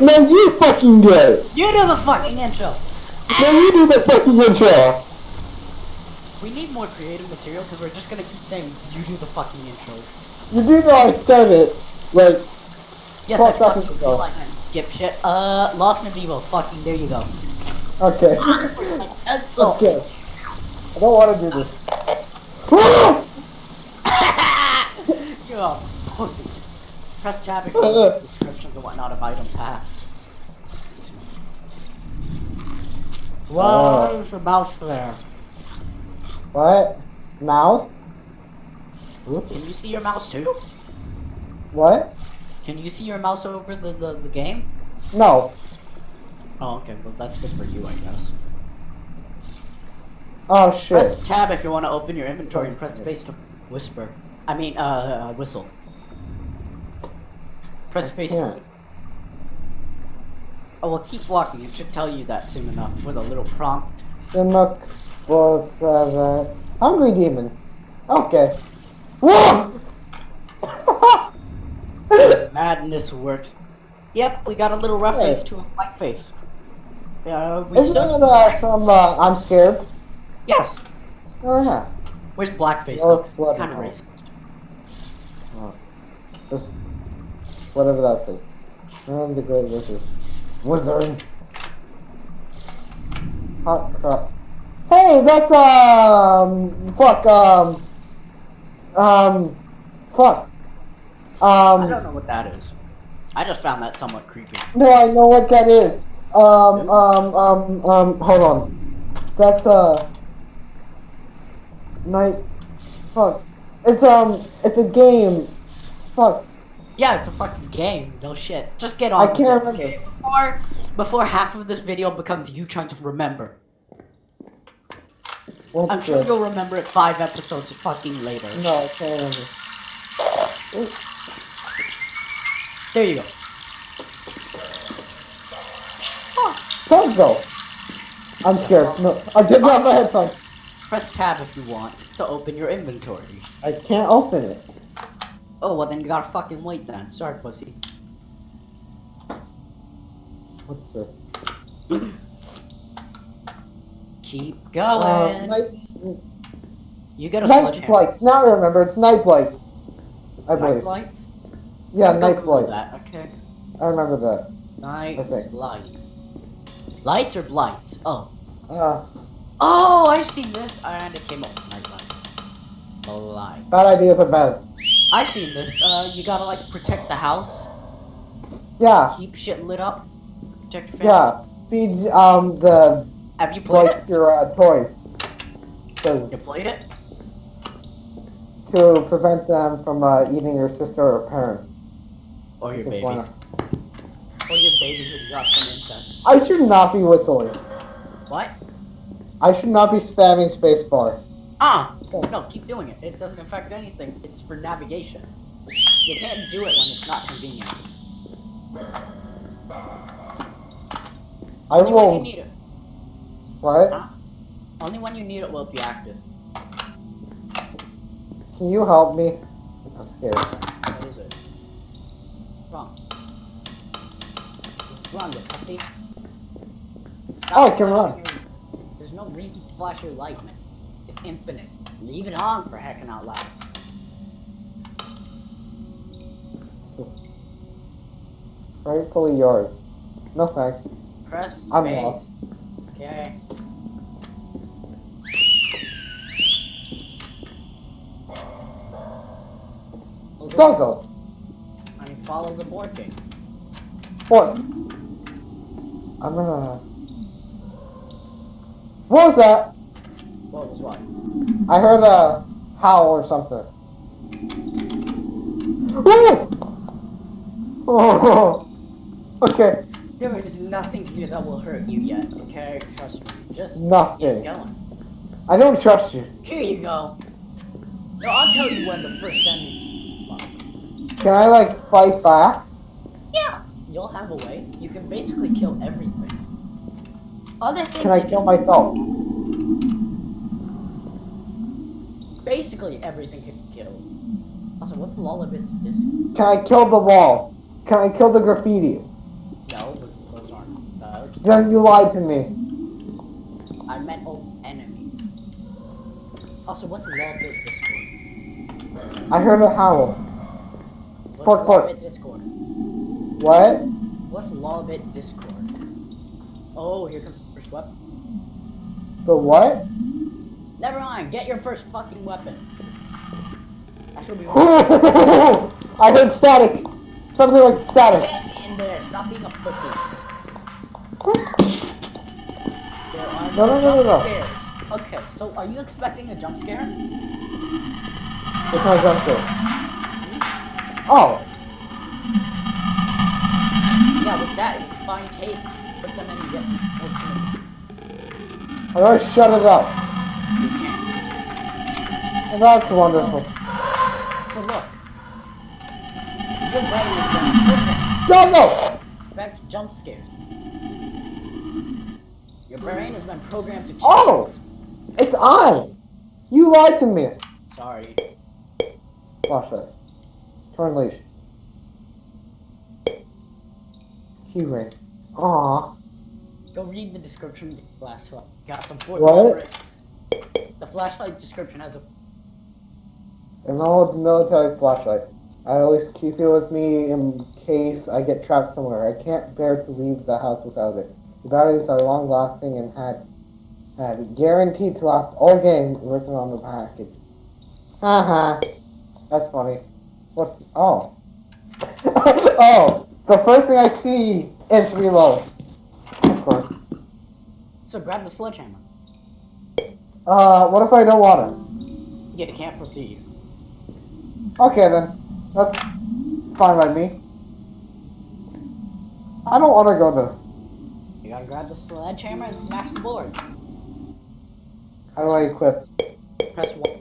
no, you fucking do it. You do the fucking intro. No, you do the fucking intro. We need more creative material because we're just gonna keep saying you do the fucking intro. You do know I said it. Like, Yes, I fucking realize I'm dipshit. Uh, Lost in Vivo. Fucking there you go. okay. That's Let's go. I don't want to do this. You're a pussy. Press tab if you want descriptions and whatnot of items. Ha. Why is your mouse there? what? Mouse? Can you see your mouse too? What? Can you see your mouse over the, the, the game? No. Oh, okay. Well, that's good for you, I guess. Oh shit. Press tab if you want to open your inventory and press space to whisper. I mean, uh, uh whistle. Press space. can't. Oh, well, keep walking. It should tell you that soon enough with a little prompt. Simic was uh, Hungry Demon. Okay. Whoa! Madness works. Yep, we got a little reference Hey. to a white face. Uh, we Isn't it uh, from uh, I'm Scared? Yes. Oh yeah. Where's blackface? Oh, though? 'Cause bloody kind of racist. Oh. Whatever that's it. I'm the great wizard. Wizard. Hot crap. Hey, that's um fuck um um fuck. Um, I don't know what that is. I just found that somewhat creepy. no I know what that is. Um um um um hold on. That's uh night fuck. It's um it's a game. Fuck. Yeah, it's a fucking game. No shit. Just get on. I can't remember. Before, before half of this video becomes you trying to remember. What's I'm sure this? you'll remember it five episodes fucking later. No, I can't remember. Ooh. There you go. Don't go. I'm scared. No, I did not have my headphones. Press tab if you want to open your inventory. I can't open it. Oh, well then you gotta fucking wait then. Sorry, pussy. What's this? Keep Uh, going. night, you got a night flights. Now I remember. It's night flight. I Night believe. lights? Yeah, Go night flight. That, okay. I remember that. Night Okay. light. Lights or blights? Oh. Uh, Oh, I've seen this, I and it came up. Night light. Blight. bad ideas are bad. I've seen this. Uh, you gotta like protect the house, Yeah, keep shit lit up, protect your family. yeah. Feed um the Have you played like it? your uh, toys. 'Cause You played it? to prevent them from uh, eating your sister or parent. Or your Just baby? why Or your baby who got some insect? I should not be whistling. What? I should not be spamming spacebar. Ah! No, keep doing it. It doesn't affect anything. It's for navigation. You can't do it when it's not convenient. I Only when you need it. What? Huh? Only when you need it will it be active. Can you help me? I'm scared. What is it? Wrong. Run, you pussy. Stop Oh, I can run. your- There's no reason to flash your light, man. It's infinite. Leave it on for heckin' out loud. Rightfully yours. No thanks. Press space. I'm lost. Okay. On. Doggo. I mean, follow the board game. What? I'm gonna. What was that? What was what? I heard a howl or something. Ooh! Oh. Okay. There is nothing here that will hurt you yet, okay? Trust me. Just keep Nothing. going. I don't trust you. Here you go. No, I'll tell you when the first enemy. Well, Can I like fight back? yeah, you'll have a way. You can basically kill everything. Other things. Can I kill myself? Basically, everything can be killed. Also, what's Lullabit's disc? Can I kill the wall? Can I kill the graffiti? No, those aren't bugs. Then you lied to me. I meant old enemies. Also, what's Lawbit Discord? I heard a howl. What's Pork, pork. Discord? What? What's Lawbit Discord? Oh, here comes the first weapon. The what? Never mind, get your first fucking weapon. That should be I heard static. Something like static. Get in there, stop being a pussy. No, no, no, no, no. Okay, so are you expecting a jump scare? It's not jump scare. Oh, Yeah, with that, you find tapes, put them in and get. I already shut it up. You can't. And that's wonderful. So look. Your brain has been Go, go! back to jump scares. Your brain has been programmed to cheat. Oh! It's on! You lied to me. Sorry. Flashlight. Turn leash. Keyring. Aw. Go read the description last one. Got some four What? bricks. The flashlight description has a An old military flashlight. I always keep it with me in case I get trapped somewhere. I can't bear to leave the house without it. The batteries are long lasting and had had guaranteed to last all game written on the package. Haha. That's funny. What's oh. oh. The first thing I see is reload. Of course. So grab the sledgehammer. Uh what if I don't want it? Yeah, You can't proceed. Okay then. That's fine by me. I don't wanna go there. You gotta grab the sledgehammer and smash the board. How do I equip? Press one.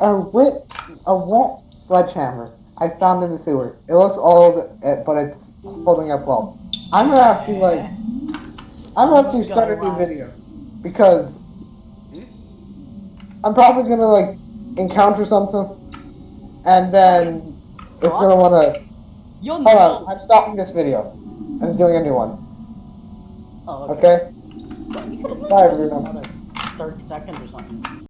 A wet, a wet sledgehammer. I found in the sewers. It looks old, eh, but it's holding up well. I'm gonna have to like, I'm gonna have to start a new video because I'm probably gonna like encounter something, and then it's gonna wanna. You'll Hold on. I'm stopping this video. I'm doing a new one. Oh, okay. Okay. But you could've Bye, another 30 seconds or something.